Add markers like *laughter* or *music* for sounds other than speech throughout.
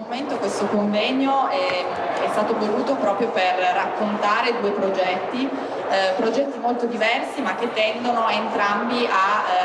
momento questo convegno è, è, stato voluto proprio per raccontare due progetti, eh, progetti molto diversi ma che tendono entrambi eh,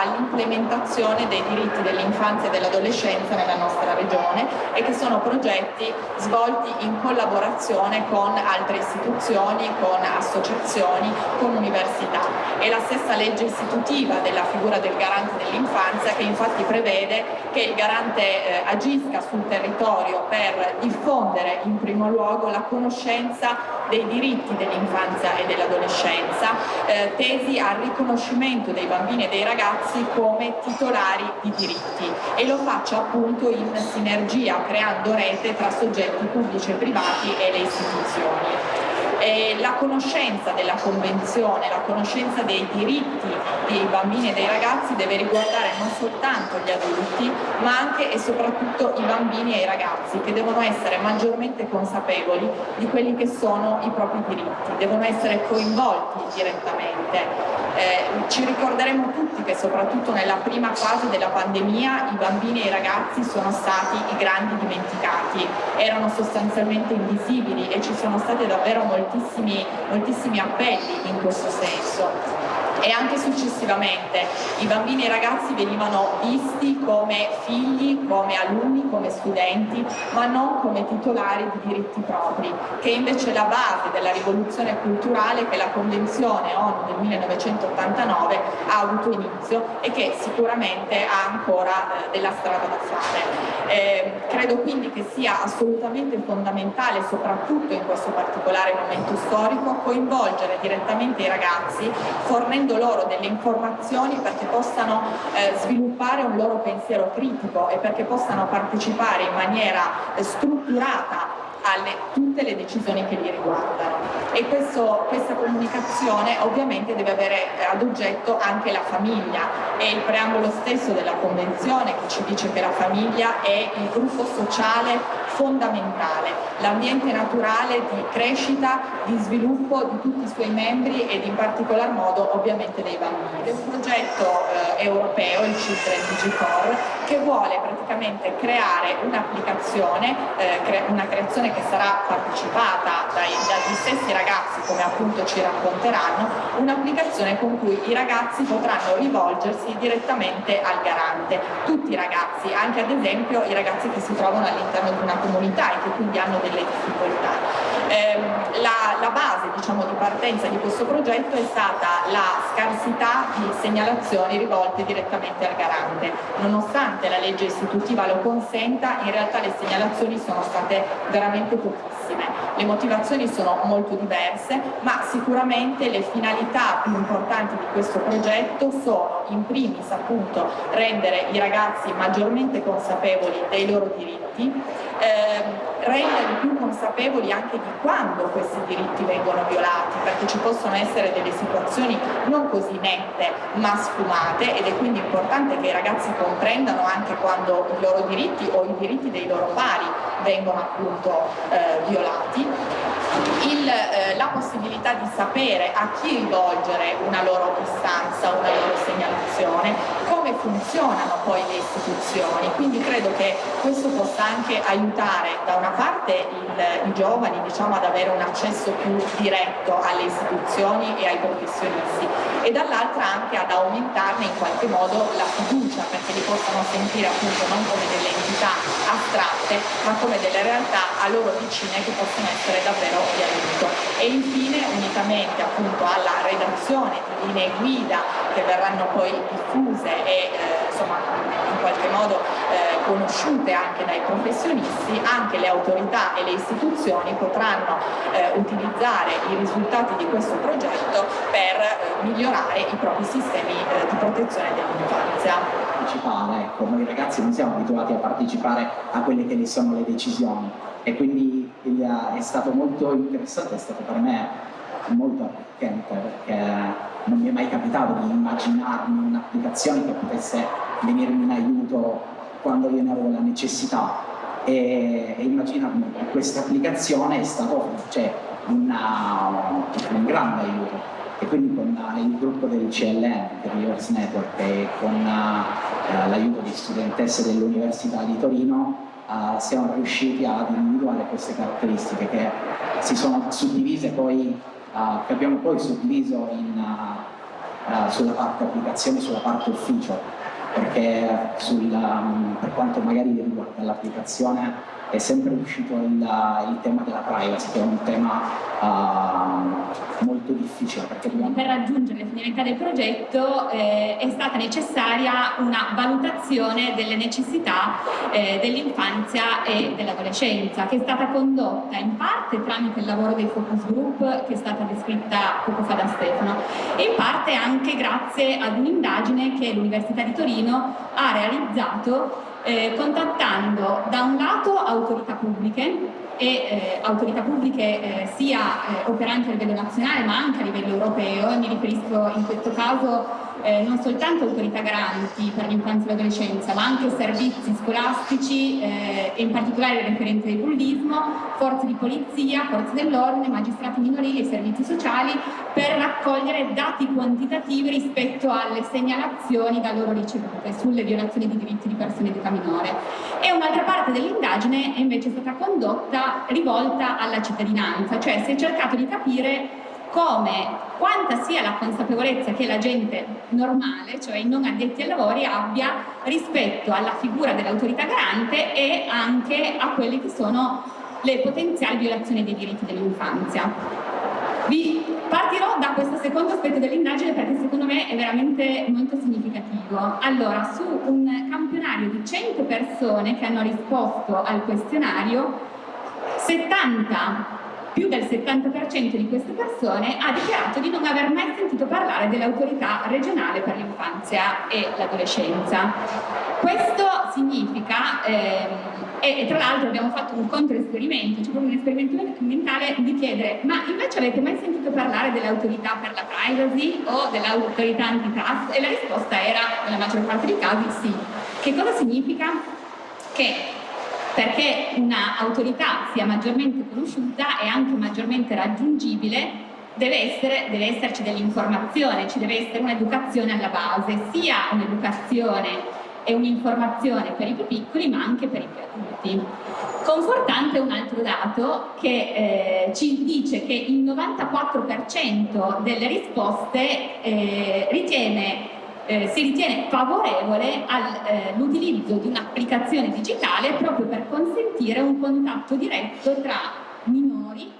all'implementazione dei diritti dell'infanzia e dell'adolescenza nella nostra regione e che sono progetti svolti in collaborazione con altre istituzioni, con associazioni, con università. È la stessa legge istitutiva della figura del garante dell'infanzia che infatti prevede che il garante eh, agisca sul territorio per diffondere in primo luogo la conoscenza dei diritti dell'infanzia e dell'adolescenza eh, tesi al riconoscimento dei bambini e dei ragazzi come titolari di diritti e lo faccia appunto in sinergia creando rete tra soggetti pubblici e privati e le istituzioni. Eh, la conoscenza della Convenzione, la conoscenza dei diritti dei bambini e dei ragazzi deve riguardare non soltanto gli adulti ma anche e soprattutto i bambini e i ragazzi che devono essere maggiormente consapevoli di quelli che sono i propri diritti, devono essere coinvolti direttamente. Eh, ci ricorderemo tutti che soprattutto nella prima fase della pandemia i bambini e i ragazzi sono stati i grandi dimenticati, erano sostanzialmente invisibili e ci sono state davvero moltissimi, moltissimi appelli in questo senso e anche successivamente i bambini e i ragazzi venivano visti come figli, come alunni, come studenti, ma non come titolari di diritti propri, che invece è la base della rivoluzione culturale che la Convenzione ONU del 1989 ha avuto inizio e che sicuramente ha ancora eh, della strada da fare. Eh, credo quindi che sia assolutamente fondamentale, soprattutto in questo particolare momento storico, coinvolgere direttamente i ragazzi fornendo loro delle informazioni perché possano eh, sviluppare un loro pensiero critico e perché possano partecipare in maniera eh, strutturata alle tutte le decisioni che li riguardano. E questo, questa comunicazione ovviamente deve avere ad oggetto anche la famiglia. E il preambolo stesso della convenzione che ci dice che la famiglia è il gruppo sociale fondamentale, l'ambiente naturale di crescita, di sviluppo di tutti i suoi membri ed in particolar modo ovviamente dei bambini. È un progetto eh, europeo, il Children DigiCore, che vuole praticamente creare un'applicazione, eh, cre una creazione che sarà partecipata dai, dagli stessi ragazzi come appunto ci racconteranno, un'applicazione con cui i ragazzi potranno rivolgersi direttamente al garante, tutti i ragazzi, anche ad esempio i ragazzi che si trovano all'interno di una comunità e che quindi hanno delle difficoltà. Eh, la, la, base diciamo, di partenza di questo progetto è stata la scarsità di segnalazioni rivolte direttamente al garante. Nonostante la legge istitutiva lo consenta, in realtà le segnalazioni sono state veramente pochissime. Le motivazioni sono molto diverse, ma sicuramente le finalità più importanti di questo progetto sono in primis appunto rendere i ragazzi maggiormente consapevoli dei loro diritti, ehm, renderli più consapevoli anche di quando questi diritti vengono violati, perché ci possono essere delle situazioni non così nette ma sfumate ed è quindi importante che i ragazzi comprendano anche quando i loro diritti o i diritti dei loro pari vengono appunto eh, violati. Il, eh, la possibilità di sapere a chi rivolgere una loro istanza, una loro segnalazione, come funzionano poi le istituzioni, quindi credo che questo possa anche aiutare da una parte il, i giovani diciamo, ad avere un accesso più diretto alle istituzioni e ai professionisti e dall'altra anche ad aumentarne in qualche modo la fiducia perché li possano sentire appunto non come delle entità astratte ma come delle realtà a loro vicine che possono essere davvero di aiuto. E infine unitamente appunto alla redazione di linee guida che verranno poi diffuse e eh, insomma in qualche modo eh, conosciute anche dai professionisti, anche le autorità e le istituzioni potranno eh, utilizzare i risultati di questo progetto per eh, migliorare i propri sistemi eh, di protezione dell'infanzia. Ecco, noi ragazzi non siamo abituati a partecipare a quelle che ne sono le decisioni e quindi è stato molto interessante, è stato per me molto arricchente perché non mi è mai capitato di immaginarmi un'applicazione che potesse venirmi in aiuto quando io ne avevo la necessità. E, e immaginarmi che questa applicazione è stato cioè, una, un grande aiuto. E quindi con il gruppo del CLN, del Reverse Network e con uh, l'aiuto di studentesse dell'Università di Torino uh, siamo riusciti ad individuare queste caratteristiche che si sono suddivise poi, uh, che abbiamo poi suddiviso in, uh, sulla parte applicazione, sulla parte ufficio, perché sul, um, per quanto magari riguarda l'applicazione è sempre uscito il, il, tema della privacy, che è un tema uh, molto difficile. Dobbiamo... Per raggiungere le finalità del progetto eh, è stata necessaria una valutazione delle necessità eh, dell'infanzia e dell'adolescenza, che è stata condotta in parte tramite il lavoro dei focus group, che è stata descritta poco fa da Stefano, e in parte anche grazie ad un'indagine che l'Università di Torino ha realizzato eh, contattando da un lato autorità pubbliche e eh, autorità pubbliche eh, sia eh, operanti a livello nazionale ma anche a livello europeo e mi riferisco in questo caso eh, non soltanto autorità garanti per l'infanzia e l'adolescenza, ma anche servizi scolastici eh, e in particolare il referente del bullismo, forze di polizia, forze dell'ordine, magistrati minorili e servizi sociali per raccogliere dati quantitativi rispetto alle segnalazioni da loro ricevute sulle violazioni di diritti di persone di età minore. E un'altra parte dell'indagine è invece stata condotta rivolta alla cittadinanza, cioè si è cercato di capire come quanta sia la consapevolezza che la gente normale, cioè i non addetti ai lavori, abbia rispetto alla figura dell'autorità garante e anche a quelle che sono le potenziali violazioni dei diritti dell'infanzia. Vi partirò da questo secondo aspetto dell'indagine perché secondo me è veramente molto significativo. Allora, su un campionario di 100 persone che hanno risposto al questionario, 70 più del 70% di queste persone ha dichiarato di non aver mai sentito parlare dell'autorità regionale per l'infanzia e l'adolescenza. Questo significa, ehm, e, tra l'altro abbiamo fatto un controesperimento, cioè proprio un esperimento mentale di chiedere ma invece avete mai sentito parlare dell'autorità per la privacy o dell'autorità antitrust? E la risposta era, nella maggior parte dei casi, sì. Che cosa significa? Che perché un'autorità sia maggiormente conosciuta e anche maggiormente raggiungibile deve, essere, deve esserci dell'informazione, ci deve essere un'educazione alla base, sia un'educazione e un'informazione per i più piccoli ma anche per i più adulti. Confortante un altro dato che eh, ci dice che il 94% delle risposte eh, ritiene eh, si ritiene favorevole all'utilizzo eh, di un'applicazione digitale proprio per consentire un contatto diretto tra minori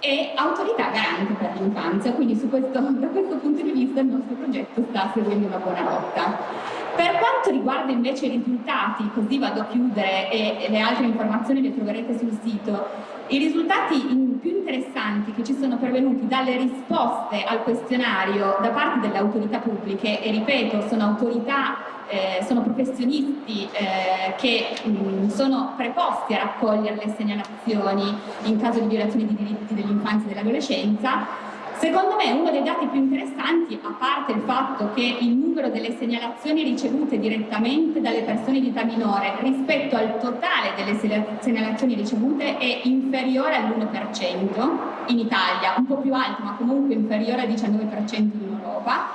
e autorità garanti per l'infanzia, quindi questo, *laughs* da questo punto di vista il nostro progetto sta seguendo una buona rotta. Per quanto riguarda invece i risultati, così vado a chiudere e le altre informazioni le troverete sul sito, i risultati più interessanti che ci sono pervenuti dalle risposte al questionario da parte delle autorità pubbliche, e ripeto, sono autorità, eh, sono professionisti eh, che mh, sono preposti a raccogliere le segnalazioni in caso di violazione di diritti dell'infanzia e dell'adolescenza, Secondo me uno dei dati più interessanti, a parte il fatto che il delle segnalazioni ricevute direttamente dalle persone di età minore rispetto al totale delle segnalazioni ricevute è inferiore all'1% in Italia, un po' più alto ma comunque inferiore al 19% in Europa,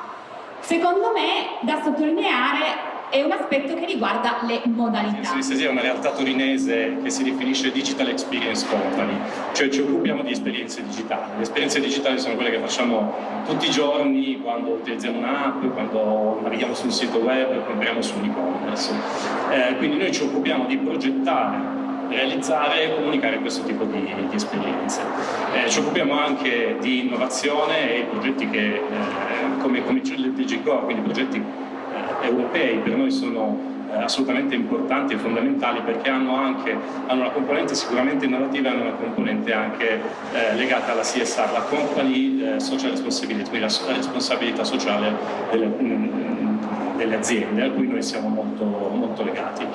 secondo me da sottolineare è un aspetto che riguarda le modalità. Sì, sì, è una realtà torinese che si definisce Digital Experience Company, cioè ci occupiamo di esperienze digitali. Le esperienze digitali sono quelle che facciamo tutti i giorni quando utilizziamo un'app, quando navighiamo su un sito web, compriamo su un e-commerce. Eh, quindi noi ci occupiamo di progettare realizzare e comunicare questo tipo di, di esperienze. Eh, ci occupiamo anche di innovazione e progetti che, eh, come, come il DG quindi progetti europei per noi sono eh, assolutamente importanti e fondamentali perché hanno anche hanno una componente sicuramente innovativa e hanno una componente anche eh, legata alla CSR, la Company eh, Social Responsibility, quindi la, responsabilità sociale delle, mh, mm, delle, aziende a cui noi siamo molto, molto legati.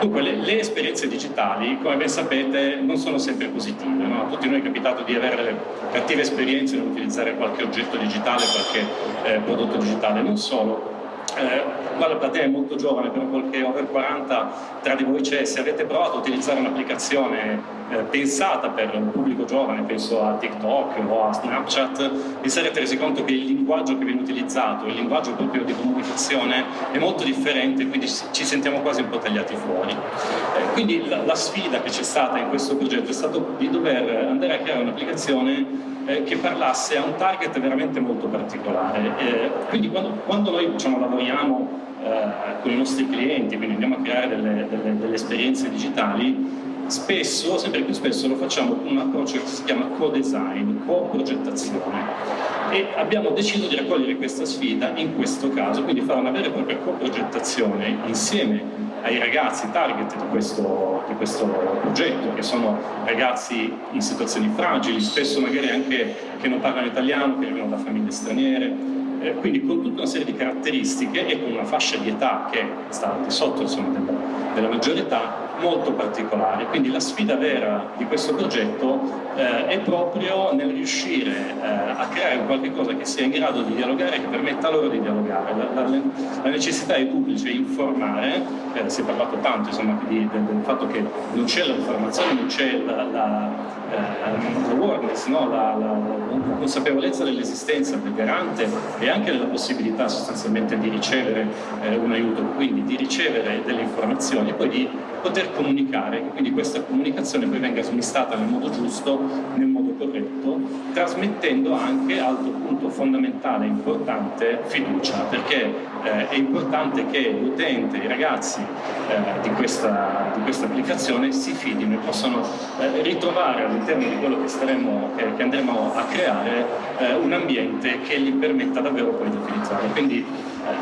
Dunque le, le, esperienze digitali, come ben sapete, non sono sempre positive, no? a tutti noi è capitato di avere cattive esperienze nell'utilizzare qualche oggetto digitale, qualche eh, prodotto digitale, non solo, eh, la platea è molto giovane, però qualche over 40 tra di voi c'è, se avete provato a utilizzare un'applicazione eh, pensata per un pubblico giovane, penso a TikTok o a Snapchat, vi sarete resi conto che il linguaggio che viene utilizzato, il linguaggio proprio di comunicazione è molto differente, quindi ci sentiamo quasi un po' tagliati fuori. Eh, quindi la, la sfida che c'è stata in questo progetto è stata di dover andare a creare un'applicazione eh, che parlasse a un target veramente molto particolare. Eh, quindi quando, quando noi diciamo, lavoriamo eh, con i nostri clienti, quindi andiamo a creare delle, delle, delle esperienze digitali, spesso, sempre più spesso, lo facciamo con un approccio che si chiama co-design, co-progettazione. E abbiamo deciso di raccogliere questa sfida in questo caso, quindi fare una vera e propria co-progettazione insieme ai ragazzi target di questo, di questo, progetto, che sono ragazzi in situazioni fragili, spesso magari anche che non parlano italiano, che arrivano da famiglie straniere, eh, quindi con tutta una serie di caratteristiche e con una fascia di età che sta al di sotto insomma, della, della maggiore età, molto particolare. Quindi la sfida vera di questo progetto eh, è proprio nel riuscire eh, a creare qualche cosa che sia in grado di dialogare e che permetta loro di dialogare. La, la, la necessità è informare, eh, si è parlato tanto insomma, di, del, del, fatto che non c'è l'informazione, non c'è la, la eh, l'awareness, no? la, la, la, consapevolezza dell'esistenza del garante e anche della possibilità sostanzialmente di ricevere eh, un aiuto, quindi di ricevere delle informazioni e poi di poter comunicare, quindi questa comunicazione poi venga smistata nel modo giusto, nel modo corretto, trasmettendo anche, altro punto fondamentale e importante, fiducia, perché eh, è importante che l'utente, i ragazzi eh, di, questa, di, questa, applicazione si fidino e possano eh, ritrovare all'interno di quello che, staremo, che, che andremo a creare eh, un ambiente che gli permetta davvero poi di utilizzarlo. Quindi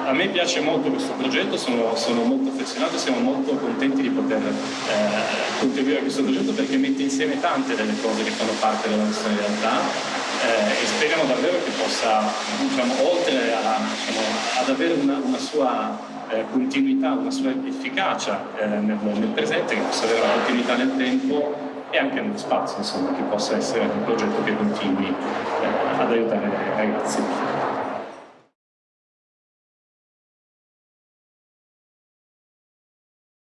a me piace molto questo progetto, sono, sono molto affezionato, siamo molto contenti di poter eh, contribuire a questo progetto perché mette insieme tante delle cose che fanno parte della nostra realtà eh, e speriamo davvero che possa, diciamo, oltre a, diciamo, ad avere una, una sua eh, continuità, una sua efficacia eh, nel, nel, presente, che possa avere una continuità nel tempo e anche nello spazio, insomma, che possa essere un progetto che continui eh, ad aiutare i ragazzi.